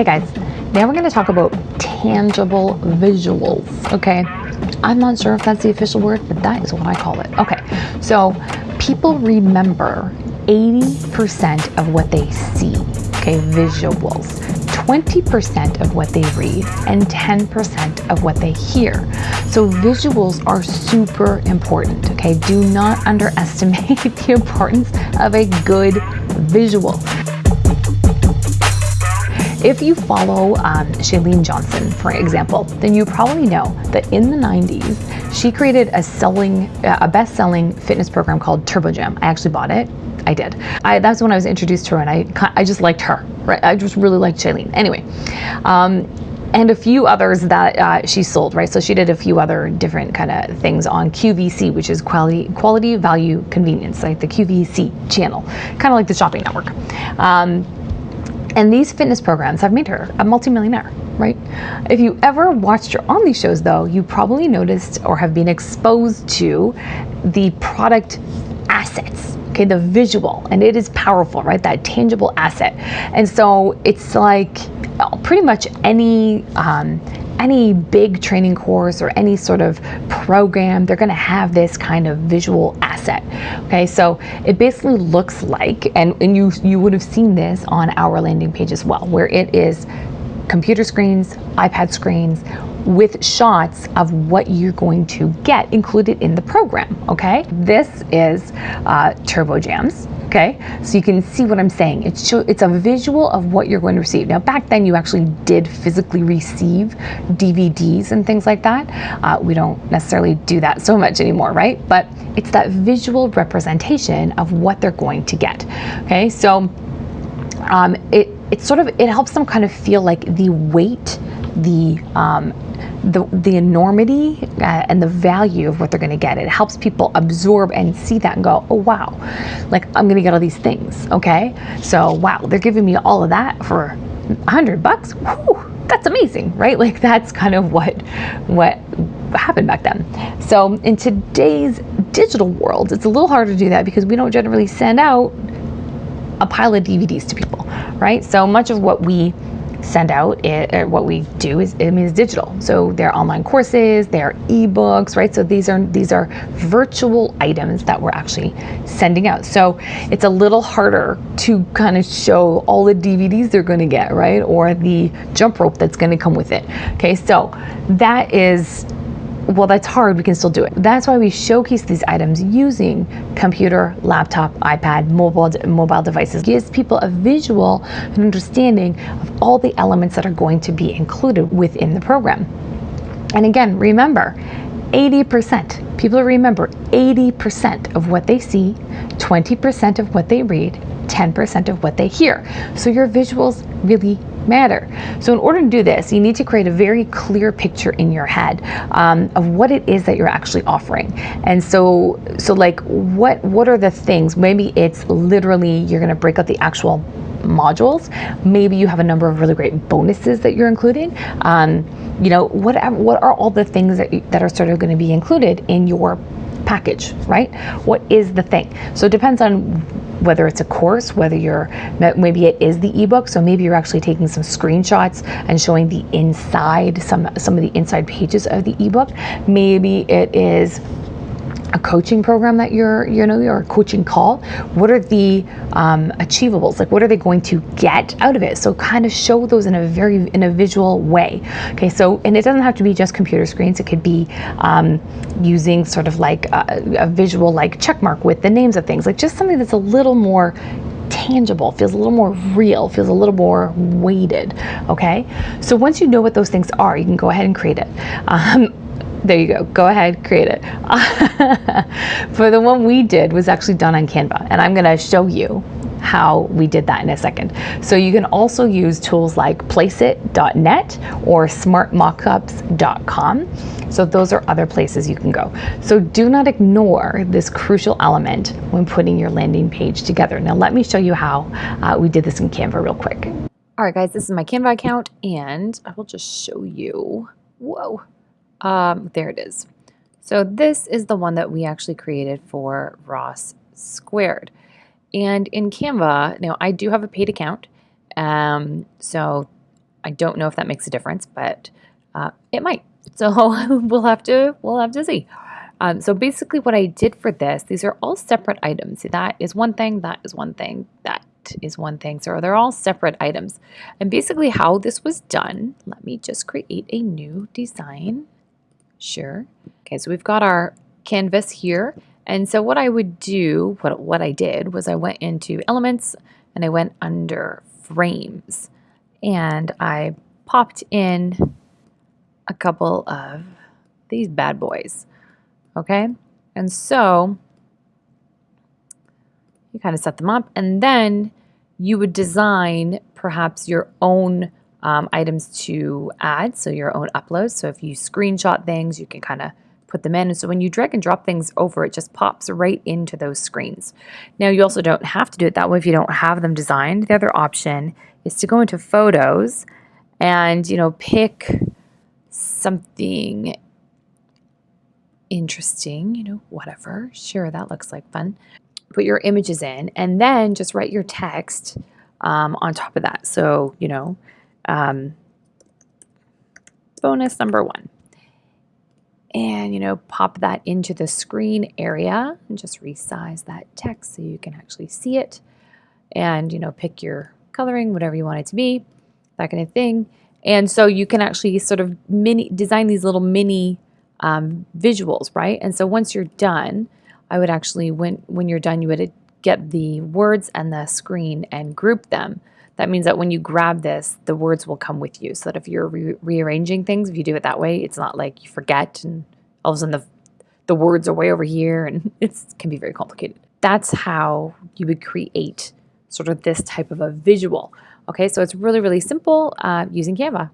Hey guys, now we're going to talk about tangible visuals, okay? I'm not sure if that's the official word, but that is what I call it. Okay, so people remember 80% of what they see, okay, visuals. 20% of what they read and 10% of what they hear. So visuals are super important, okay? Do not underestimate the importance of a good visual. If you follow um, Chalene Johnson, for example, then you probably know that in the 90s, she created a selling, a best-selling fitness program called Turbo Jam. I actually bought it. I did. I, that's when I was introduced to her, and I, I just liked her. Right? I just really liked Chalene. Anyway, um, and a few others that uh, she sold, right? So she did a few other different kind of things on QVC, which is quality, quality, value, convenience, like the QVC channel, kind of like the shopping network. Um, and these fitness programs have made her a multimillionaire, right? If you ever watched her on these shows, though, you probably noticed or have been exposed to the product assets, okay, the visual, and it is powerful, right? That tangible asset. And so it's like pretty much any um, any big training course or any sort of program, they're going to have this kind of visual asset. Okay, so it basically looks like, and, and you, you would have seen this on our landing page as well, where it is computer screens, iPad screens, with shots of what you're going to get included in the program, okay? This is uh, Turbo Jams, okay? So you can see what I'm saying. It's, it's a visual of what you're going to receive. Now, back then you actually did physically receive DVDs and things like that. Uh, we don't necessarily do that so much anymore, right? But it's that visual representation of what they're going to get, okay? So um, it, it sort of, it helps them kind of feel like the weight, the um, the, the enormity uh, and the value of what they're going to get. It helps people absorb and see that and go, oh, wow, like I'm going to get all these things. Okay. So, wow, they're giving me all of that for a hundred bucks. Whew, that's amazing, right? Like that's kind of what, what happened back then. So in today's digital world, it's a little harder to do that because we don't generally send out a pile of DVDs to people, right? So much of what we send out it, or uh, what we do is it means digital. So they're online courses they're ebooks right? So these are these are virtual items that we're actually sending out. So it's a little harder to kind of show all the dvds they're going to get right? Or the jump rope that's going to come with it. Okay so that is well, that's hard, we can still do it. That's why we showcase these items using computer, laptop, iPad, mobile, mobile devices. It gives people a visual and understanding of all the elements that are going to be included within the program. And again, remember, 80%, people remember 80% of what they see, 20% of what they read, 10% of what they hear. So your visuals really matter. So in order to do this, you need to create a very clear picture in your head um, of what it is that you're actually offering. And so, so like what what are the things? Maybe it's literally you're going to break up the actual modules. Maybe you have a number of really great bonuses that you're including. Um, you know, what, What are all the things that that are sort of going to be included in your package, right? What is the thing? So it depends on whether it's a course, whether you're, maybe it is the ebook, so maybe you're actually taking some screenshots and showing the inside, some, some of the inside pages of the ebook. Maybe it is a coaching program that you're, you know, a coaching call, what are the um, achievables? Like, what are they going to get out of it? So, kind of show those in a very in a visual way. Okay, so and it doesn't have to be just computer screens. It could be um, using sort of like a, a visual like check mark with the names of things, like just something that's a little more tangible, feels a little more real, feels a little more weighted. Okay, so once you know what those things are, you can go ahead and create it. Um, there you go. Go ahead, create it. For the one we did was actually done on Canva, and I'm going to show you how we did that in a second. So you can also use tools like placeit.net or smartmockups.com. So those are other places you can go. So do not ignore this crucial element when putting your landing page together. Now let me show you how uh, we did this in Canva real quick. All right, guys, this is my Canva account, and I will just show you. Whoa. Um, there it is. So this is the one that we actually created for Ross Squared. And in Canva, now I do have a paid account. Um, so I don't know if that makes a difference, but uh, it might. So we'll have to we'll have to see. Um, so basically what I did for this, these are all separate items. That is one thing, that is one thing, that is one thing. So they're all separate items. And basically how this was done, let me just create a new design. Sure. Okay, so we've got our canvas here. And so what I would do, what, what I did was I went into elements and I went under frames and I popped in a couple of these bad boys. Okay, and so you kind of set them up, and then you would design perhaps your own um, items to add, so your own uploads. So if you screenshot things, you can kind of put them in. And so when you drag and drop things over, it just pops right into those screens. Now you also don't have to do it that way if you don't have them designed. The other option is to go into photos and, you know, pick something interesting, you know, whatever. Sure, that looks like fun. Put your images in and then just write your text um, on top of that. So, you know, um, bonus number one. And, you know, pop that into the screen area and just resize that text so you can actually see it. And, you know, pick your coloring, whatever you want it to be, that kind of thing. And so you can actually sort of mini design these little mini um, visuals, right? And so once you're done, I would actually, when, when you're done, you would get the words and the screen and group them. That means that when you grab this, the words will come with you. So that if you're re rearranging things, if you do it that way, it's not like you forget and all of a sudden the, the words are way over here and it can be very complicated. That's how you would create sort of this type of a visual. Okay, so it's really, really simple uh, using Canva.